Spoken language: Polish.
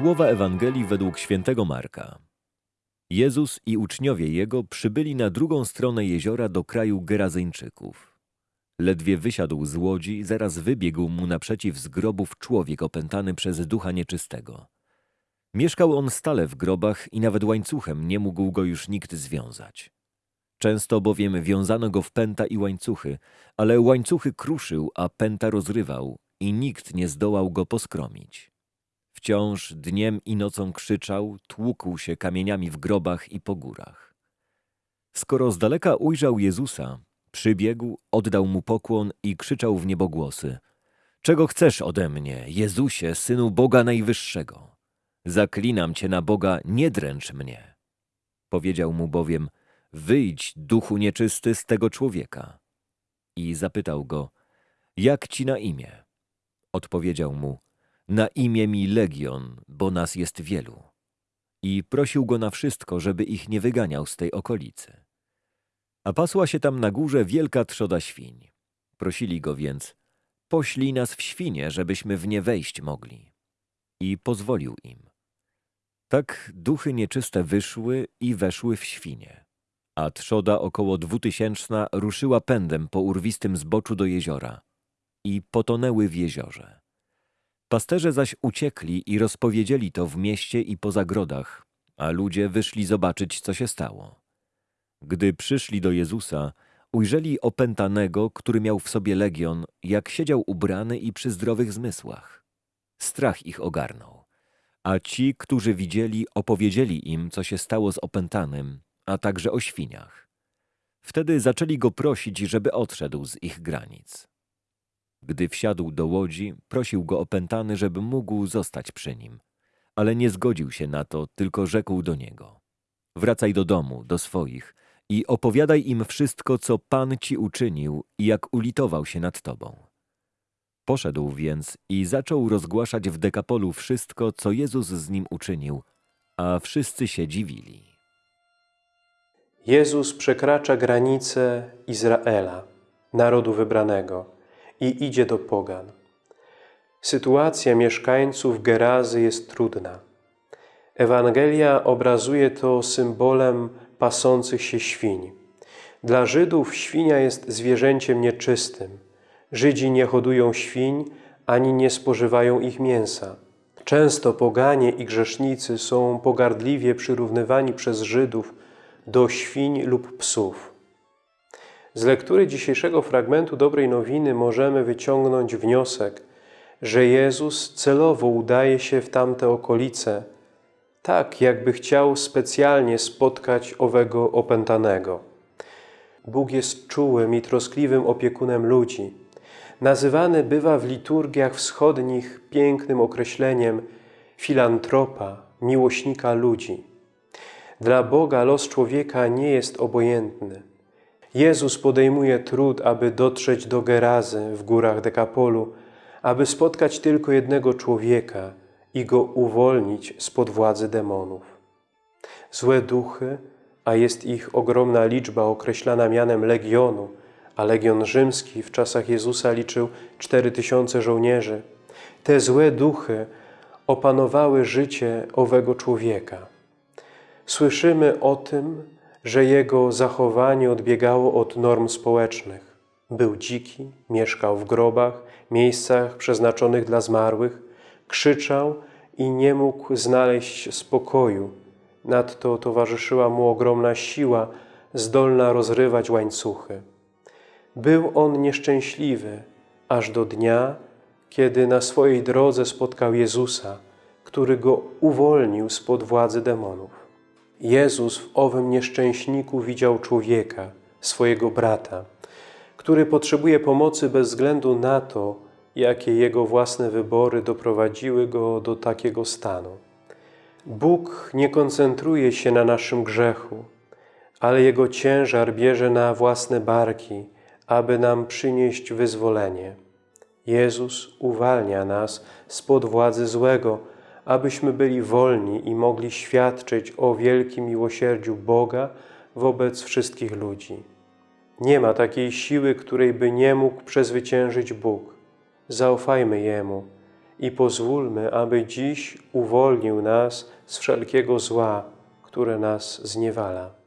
Słowa Ewangelii według świętego Marka. Jezus i uczniowie Jego przybyli na drugą stronę jeziora do kraju Gerazyńczyków. Ledwie wysiadł z łodzi, zaraz wybiegł mu naprzeciw z grobów człowiek opętany przez ducha nieczystego. Mieszkał on stale w grobach i nawet łańcuchem nie mógł go już nikt związać. Często bowiem wiązano go w pęta i łańcuchy, ale łańcuchy kruszył, a pęta rozrywał i nikt nie zdołał go poskromić. Wciąż dniem i nocą krzyczał, tłukł się kamieniami w grobach i po górach. Skoro z daleka ujrzał Jezusa, przybiegł, oddał mu pokłon i krzyczał w niebogłosy. Czego chcesz ode mnie, Jezusie, Synu Boga Najwyższego? Zaklinam Cię na Boga, nie dręcz mnie. Powiedział mu bowiem, wyjdź, duchu nieczysty, z tego człowieka. I zapytał go, jak Ci na imię? Odpowiedział mu, na imię mi Legion, bo nas jest wielu. I prosił go na wszystko, żeby ich nie wyganiał z tej okolicy. A pasła się tam na górze wielka trzoda świń. Prosili go więc, poślij nas w świnie, żebyśmy w nie wejść mogli. I pozwolił im. Tak duchy nieczyste wyszły i weszły w świnie. A trzoda około dwutysięczna ruszyła pędem po urwistym zboczu do jeziora i potonęły w jeziorze. Pasterze zaś uciekli i rozpowiedzieli to w mieście i po zagrodach, a ludzie wyszli zobaczyć, co się stało. Gdy przyszli do Jezusa, ujrzeli opętanego, który miał w sobie legion, jak siedział ubrany i przy zdrowych zmysłach. Strach ich ogarnął. A ci, którzy widzieli, opowiedzieli im, co się stało z opętanym, a także o świniach. Wtedy zaczęli go prosić, żeby odszedł z ich granic. Gdy wsiadł do łodzi, prosił go opętany, żeby mógł zostać przy nim. Ale nie zgodził się na to, tylko rzekł do niego. Wracaj do domu, do swoich i opowiadaj im wszystko, co Pan ci uczynił i jak ulitował się nad tobą. Poszedł więc i zaczął rozgłaszać w Dekapolu wszystko, co Jezus z nim uczynił, a wszyscy się dziwili. Jezus przekracza granice Izraela, narodu wybranego, i idzie do pogan. Sytuacja mieszkańców Gerazy jest trudna. Ewangelia obrazuje to symbolem pasących się świń. Dla Żydów świnia jest zwierzęciem nieczystym. Żydzi nie hodują świń, ani nie spożywają ich mięsa. Często poganie i grzesznicy są pogardliwie przyrównywani przez Żydów do świń lub psów. Z lektury dzisiejszego fragmentu Dobrej Nowiny możemy wyciągnąć wniosek, że Jezus celowo udaje się w tamte okolice, tak jakby chciał specjalnie spotkać owego opętanego. Bóg jest czułym i troskliwym opiekunem ludzi. Nazywany bywa w liturgiach wschodnich pięknym określeniem filantropa, miłośnika ludzi. Dla Boga los człowieka nie jest obojętny. Jezus podejmuje trud, aby dotrzeć do Gerazy w górach Dekapolu, aby spotkać tylko jednego człowieka i go uwolnić spod władzy demonów. Złe duchy, a jest ich ogromna liczba określana mianem legionu, a legion rzymski w czasach Jezusa liczył cztery tysiące żołnierzy, te złe duchy opanowały życie owego człowieka. Słyszymy o tym, że jego zachowanie odbiegało od norm społecznych. Był dziki, mieszkał w grobach, miejscach przeznaczonych dla zmarłych, krzyczał i nie mógł znaleźć spokoju. Nadto towarzyszyła mu ogromna siła, zdolna rozrywać łańcuchy. Był on nieszczęśliwy, aż do dnia, kiedy na swojej drodze spotkał Jezusa, który go uwolnił spod władzy demonów. Jezus w owym nieszczęśniku widział człowieka, swojego brata, który potrzebuje pomocy bez względu na to, jakie jego własne wybory doprowadziły go do takiego stanu. Bóg nie koncentruje się na naszym grzechu, ale Jego ciężar bierze na własne barki, aby nam przynieść wyzwolenie. Jezus uwalnia nas spod władzy złego, abyśmy byli wolni i mogli świadczyć o wielkim miłosierdziu Boga wobec wszystkich ludzi. Nie ma takiej siły, której by nie mógł przezwyciężyć Bóg. Zaufajmy Jemu i pozwólmy, aby dziś uwolnił nas z wszelkiego zła, które nas zniewala.